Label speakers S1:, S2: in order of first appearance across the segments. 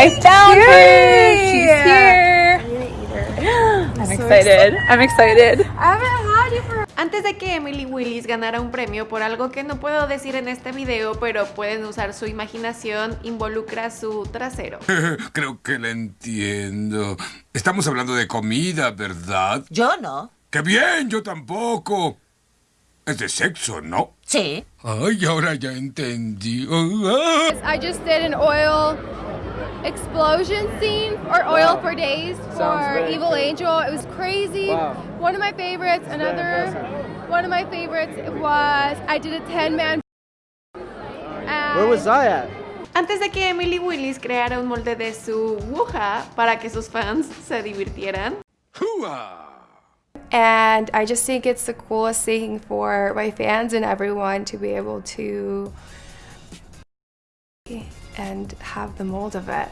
S1: I found her! She's here! I'm excited. I'm excited.
S2: Antes de que Emily Willis ganara un premio por algo que no puedo decir en este video, pero pueden usar su imaginación, involucra su trasero.
S3: Creo que la entiendo. Estamos hablando de comida, ¿verdad?
S4: Yo no.
S3: ¡Qué bien! Yo tampoco. Es de sexo, ¿no?
S4: Sí.
S3: Ay, ahora ya entendí.
S5: I just did an oil explosion scene or oil for days for Evil Angel. It was crazy. One of my favorites, another one of my favorites was I did a 10 man.
S6: Where was I at?
S2: Antes de que Emily Willis creara un molde de su wuja para que sus fans se divirtieran,
S3: Hua.
S5: And I just think it's the coolest thing for my fans and everyone to be able to and have the mold of it.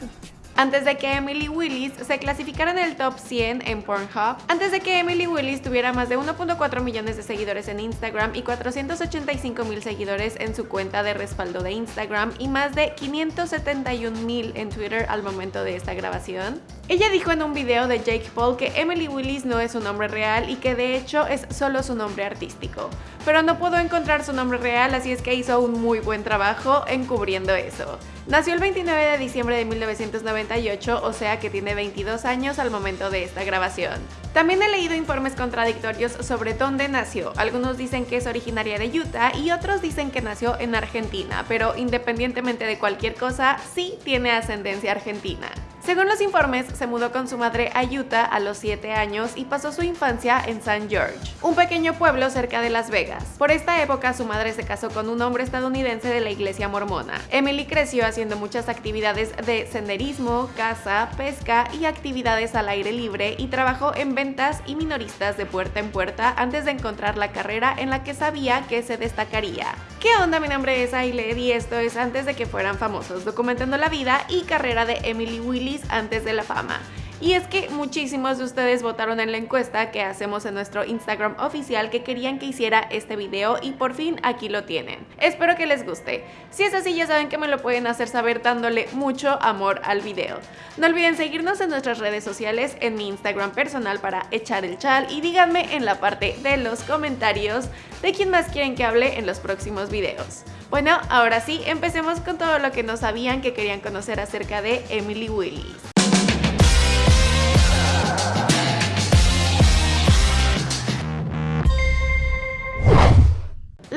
S2: antes de que Emily Willis se clasificara en el top 100 en Pornhub, antes de que Emily Willis tuviera más de 1.4 millones de seguidores en Instagram y 485 mil seguidores en su cuenta de respaldo de Instagram y más de 571 mil en Twitter al momento de esta grabación. Ella dijo en un video de Jake Paul que Emily Willis no es su nombre real y que de hecho es solo su nombre artístico. Pero no pudo encontrar su nombre real, así es que hizo un muy buen trabajo encubriendo eso. Nació el 29 de diciembre de 1998, o sea que tiene 22 años al momento de esta grabación. También he leído informes contradictorios sobre dónde nació. Algunos dicen que es originaria de Utah y otros dicen que nació en Argentina, pero independientemente de cualquier cosa, sí tiene ascendencia argentina. Según los informes, se mudó con su madre a Utah a los 7 años y pasó su infancia en St. George, un pequeño pueblo cerca de Las Vegas. Por esta época su madre se casó con un hombre estadounidense de la iglesia mormona. Emily creció haciendo muchas actividades de senderismo, caza, pesca y actividades al aire libre y trabajó en ventas y minoristas de puerta en puerta antes de encontrar la carrera en la que sabía que se destacaría. ¿Qué onda? Mi nombre es Ailed y esto es antes de que fueran famosos, documentando la vida y carrera de Emily Willis antes de la fama. Y es que muchísimos de ustedes votaron en la encuesta que hacemos en nuestro Instagram oficial que querían que hiciera este video y por fin aquí lo tienen. Espero que les guste. Si es así ya saben que me lo pueden hacer saber dándole mucho amor al video. No olviden seguirnos en nuestras redes sociales, en mi Instagram personal para echar el chal y díganme en la parte de los comentarios de quién más quieren que hable en los próximos videos. Bueno, ahora sí, empecemos con todo lo que no sabían que querían conocer acerca de Emily Willis.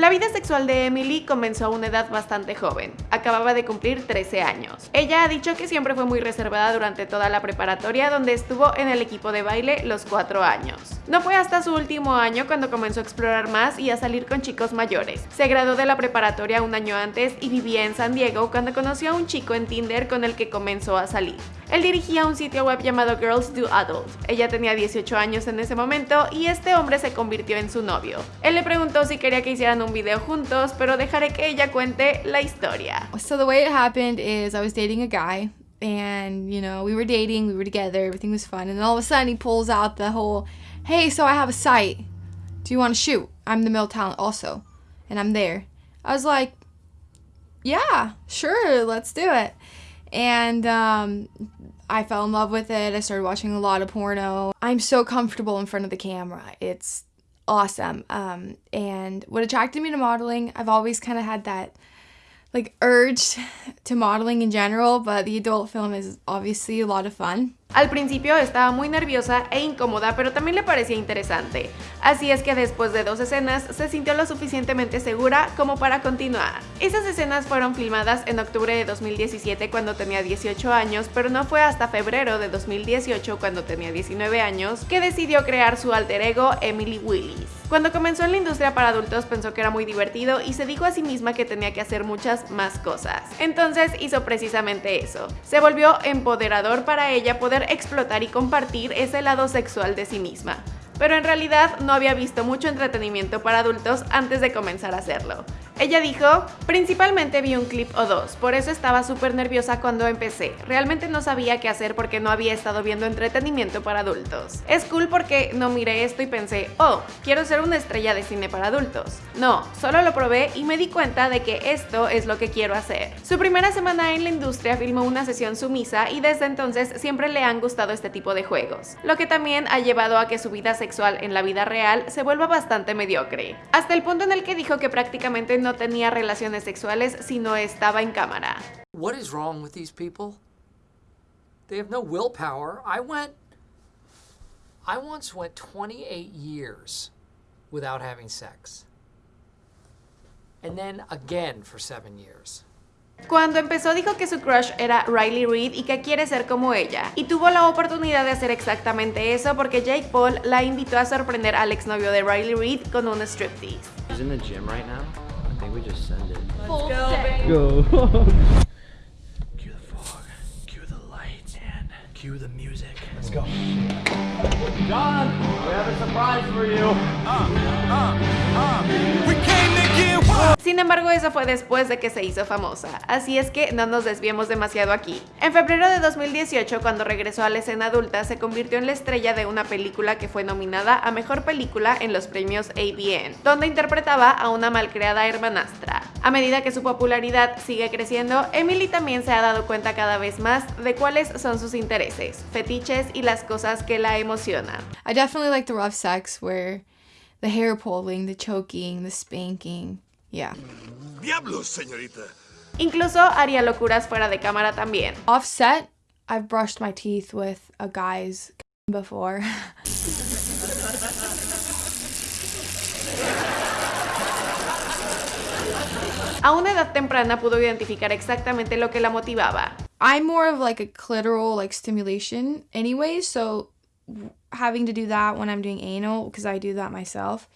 S2: La vida sexual de Emily comenzó a una edad bastante joven, acababa de cumplir 13 años. Ella ha dicho que siempre fue muy reservada durante toda la preparatoria donde estuvo en el equipo de baile los 4 años. No fue hasta su último año cuando comenzó a explorar más y a salir con chicos mayores. Se graduó de la preparatoria un año antes y vivía en San Diego cuando conoció a un chico en Tinder con el que comenzó a salir. Él dirigía un sitio web llamado Girls Do Adult. Ella tenía 18 años en ese momento y este hombre se convirtió en su novio. Él le preguntó si quería que hicieran un video juntos, pero dejaré que ella cuente la historia.
S5: So the way it happened is I was dating a guy and you know we were dating we were together everything was fun and then all of a sudden he pulls out the whole hey so i have a site do you want to shoot i'm the male talent also and i'm there i was like yeah sure let's do it and um, i fell in love with it. I started watching a lot of porno. I'm so comfortable in front of the camera. It's awesome. Um, and what attracted me to modeling i've always kind of had that like urge to modeling in general, but the adult film is obviously a lot of fun.
S2: Al principio estaba muy nerviosa e incómoda, pero también le parecía interesante. Así es que después de dos escenas se sintió lo suficientemente segura como para continuar. Esas escenas fueron filmadas en octubre de 2017 cuando tenía 18 años, pero no fue hasta febrero de 2018 cuando tenía 19 años que decidió crear su alter ego Emily Willis. Cuando comenzó en la industria para adultos pensó que era muy divertido y se dijo a sí misma que tenía que hacer muchas más cosas. Entonces hizo precisamente eso. Se volvió empoderador para ella poder explotar y compartir ese lado sexual de sí misma. Pero en realidad no había visto mucho entretenimiento para adultos antes de comenzar a hacerlo. Ella dijo, principalmente vi un clip o dos, por eso estaba súper nerviosa cuando empecé. Realmente no sabía qué hacer porque no había estado viendo entretenimiento para adultos. Es cool porque no miré esto y pensé, oh, quiero ser una estrella de cine para adultos. No, solo lo probé y me di cuenta de que esto es lo que quiero hacer. Su primera semana en la industria filmó una sesión sumisa y desde entonces siempre le han gustado este tipo de juegos, lo que también ha llevado a que su vida sexual en la vida real se vuelva bastante mediocre, hasta el punto en el que dijo que prácticamente no tenía relaciones sexuales si no estaba en cámara.
S4: What is wrong with these people? They have no willpower. I went I once went 28 years without having sex. And then again for 7 years.
S2: Cuando empezó dijo que su crush era Riley Reid y que quiere ser como ella. Y tuvo la oportunidad de hacer exactamente eso porque Jake Paul la invitó a sorprender al exnovio de Riley Reid con un striptease.
S6: He's in the gym right now. I think we just send it.
S5: Full
S6: Go.
S7: Cue the fog, cue the lights, and cue the music. Let's go.
S6: John, we have a surprise for you.
S2: Sin embargo, eso fue después de que se hizo famosa, así es que no nos desviemos demasiado aquí. En febrero de 2018, cuando regresó a la escena adulta, se convirtió en la estrella de una película que fue nominada a Mejor Película en los premios ABN, donde interpretaba a una malcreada hermanastra. A medida que su popularidad sigue creciendo, Emily también se ha dado cuenta cada vez más de cuáles son sus intereses, fetiches y las cosas que la emocionan.
S5: I definitely like the rough sex where the hair pulling, the choking, the spanking. Yeah.
S3: Diablos, señorita.
S2: Incluso haría locuras fuera de cámara también.
S5: Offset, I've brushed my teeth with a guy's before.
S2: A una edad temprana pudo identificar exactamente lo que la motivaba.
S5: I'm more of like a clitoral like stimulation anyway, so having to do that when I'm doing anal because I do that myself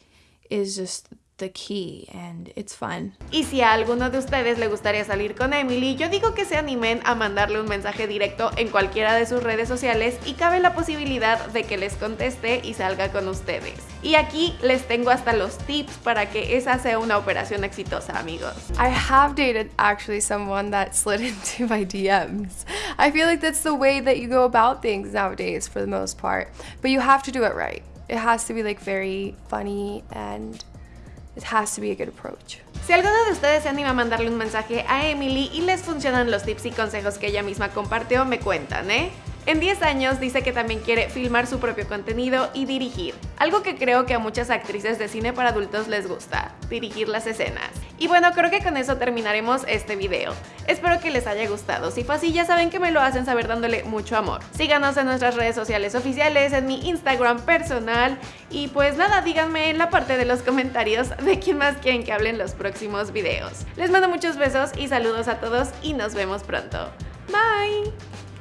S5: is just the key and it's fun.
S2: Y si a alguno de ustedes le gustaría salir con Emily, yo digo que se animen a mandarle un mensaje directo en cualquiera de sus redes sociales y cabe la posibilidad de que les conteste y salga con ustedes. Y aquí les tengo hasta los tips para que esa sea una operación exitosa, amigos.
S8: I have dated actually someone that slid into my DMs. I feel like that's the way that you go about things nowadays for the most part. But you have to do it right. It has to be like very funny and it has to be a good approach.
S2: Si alguno de ustedes se anima a mandarle un mensaje a Emily y les funcionan los tips y consejos que ella misma compartió, me cuentan, ¿eh? En 10 años dice que también quiere filmar su propio contenido y dirigir, algo que creo que a muchas actrices de cine para adultos les gusta, dirigir las escenas. Y bueno, creo que con eso terminaremos este video. Espero que les haya gustado, si fue así ya saben que me lo hacen saber dándole mucho amor. Síganos en nuestras redes sociales oficiales, en mi Instagram personal y pues nada, díganme en la parte de los comentarios de quién más quieren que hablen los próximos videos. Les mando muchos besos y saludos a todos y nos vemos pronto. Bye!